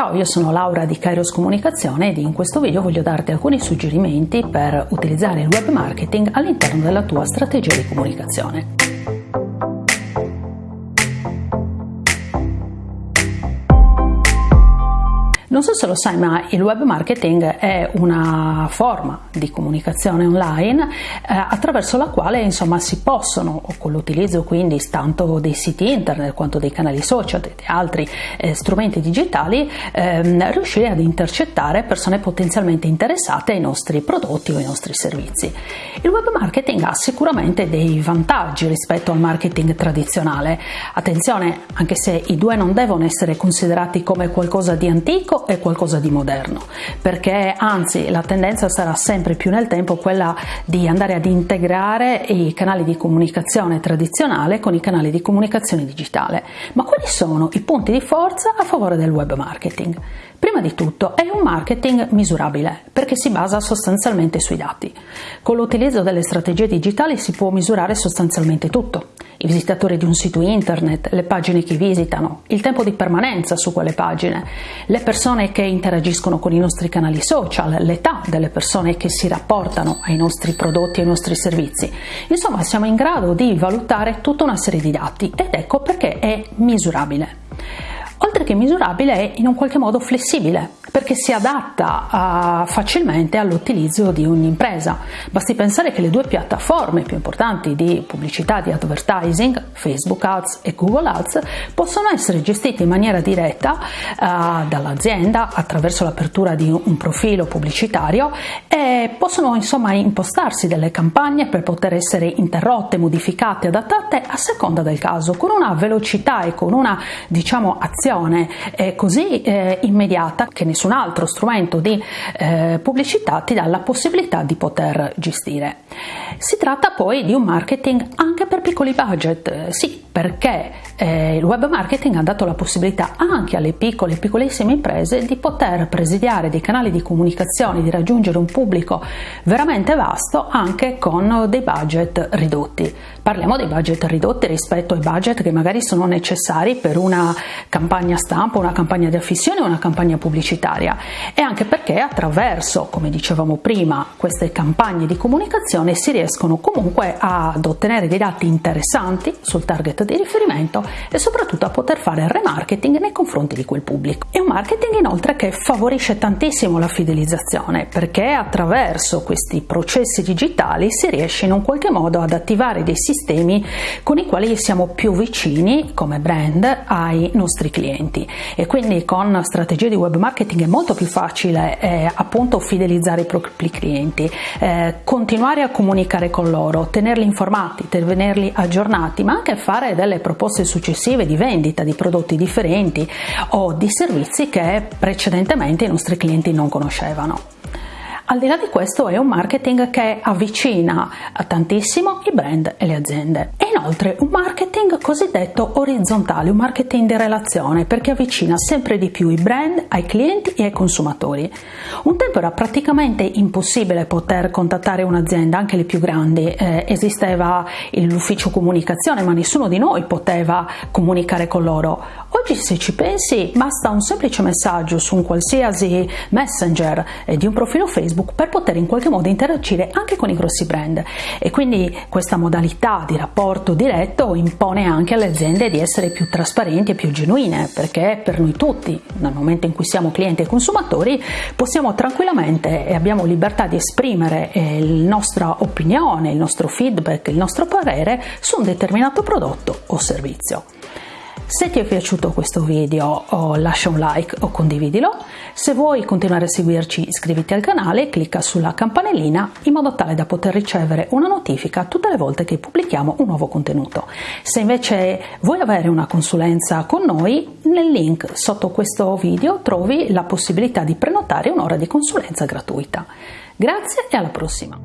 Ciao, io sono Laura di Kairos Comunicazione ed in questo video voglio darti alcuni suggerimenti per utilizzare il web marketing all'interno della tua strategia di comunicazione. Non so se lo sai, ma il web marketing è una forma di comunicazione online eh, attraverso la quale insomma si possono, con l'utilizzo quindi tanto dei siti internet quanto dei canali social e altri eh, strumenti digitali, ehm, riuscire ad intercettare persone potenzialmente interessate ai nostri prodotti o ai nostri servizi. Il web marketing ha sicuramente dei vantaggi rispetto al marketing tradizionale. Attenzione, anche se i due non devono essere considerati come qualcosa di antico è qualcosa di moderno, perché anzi la tendenza sarà sempre più nel tempo quella di andare ad integrare i canali di comunicazione tradizionale con i canali di comunicazione digitale. Ma quali sono i punti di forza a favore del web marketing? Prima di tutto è un marketing misurabile perché si basa sostanzialmente sui dati. Con l'utilizzo delle strategie digitali si può misurare sostanzialmente tutto. I visitatori di un sito internet, le pagine che visitano, il tempo di permanenza su quelle pagine, le persone che interagiscono con i nostri canali social, l'età delle persone che si rapportano ai nostri prodotti e ai nostri servizi. Insomma, siamo in grado di valutare tutta una serie di dati ed ecco perché è misurabile oltre che misurabile è in un qualche modo flessibile perché si adatta uh, facilmente all'utilizzo di ogni impresa. Basti pensare che le due piattaforme più importanti di pubblicità di advertising, Facebook Ads e Google Ads, possono essere gestite in maniera diretta uh, dall'azienda attraverso l'apertura di un profilo pubblicitario e possono insomma impostarsi delle campagne per poter essere interrotte, modificate, adattate a seconda del caso, con una velocità e con una diciamo azione eh, così eh, immediata che nessuno nessun altro strumento di eh, pubblicità ti dà la possibilità di poter gestire. Si tratta poi di un marketing anche per piccoli budget, eh, sì, perché eh, il web marketing ha dato la possibilità anche alle piccole e piccolissime imprese di poter presidiare dei canali di comunicazione, di raggiungere un pubblico veramente vasto anche con dei budget ridotti. Parliamo dei budget ridotti rispetto ai budget che magari sono necessari per una campagna stampa, una campagna di affissione o una campagna pubblicitaria e anche perché attraverso, come dicevamo prima, queste campagne di comunicazione si riescono comunque ad ottenere dei dati interessanti sul target di riferimento e soprattutto a poter fare remarketing nei confronti di quel pubblico. È un marketing inoltre che favorisce tantissimo la fidelizzazione perché attraverso questi processi digitali si riesce in un qualche modo ad attivare dei sistemi con i quali siamo più vicini come brand ai nostri clienti e quindi con strategie di web marketing è molto più facile eh, appunto fidelizzare i propri clienti, eh, continuare a comunicare con loro, tenerli informati, tenerli aggiornati, ma anche fare delle proposte successive di vendita di prodotti differenti o di servizi che precedentemente i nostri clienti non conoscevano. Al di là di questo è un marketing che avvicina tantissimo i brand e le aziende. E inoltre un marketing cosiddetto orizzontale, un marketing di relazione perché avvicina sempre di più i brand ai clienti e ai consumatori. Un tempo era praticamente impossibile poter contattare un'azienda, anche le più grandi, eh, esisteva l'ufficio comunicazione ma nessuno di noi poteva comunicare con loro. Oggi se ci pensi basta un semplice messaggio su un qualsiasi messenger eh, di un profilo Facebook Facebook per poter in qualche modo interagire anche con i grossi brand e quindi questa modalità di rapporto diretto impone anche alle aziende di essere più trasparenti e più genuine perché per noi tutti nel momento in cui siamo clienti e consumatori possiamo tranquillamente e abbiamo libertà di esprimere eh, la nostra opinione, il nostro feedback, il nostro parere su un determinato prodotto o servizio. Se ti è piaciuto questo video oh, lascia un like o condividilo, se vuoi continuare a seguirci iscriviti al canale e clicca sulla campanellina in modo tale da poter ricevere una notifica tutte le volte che pubblichiamo un nuovo contenuto. Se invece vuoi avere una consulenza con noi, nel link sotto questo video trovi la possibilità di prenotare un'ora di consulenza gratuita. Grazie e alla prossima!